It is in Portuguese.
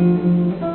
Música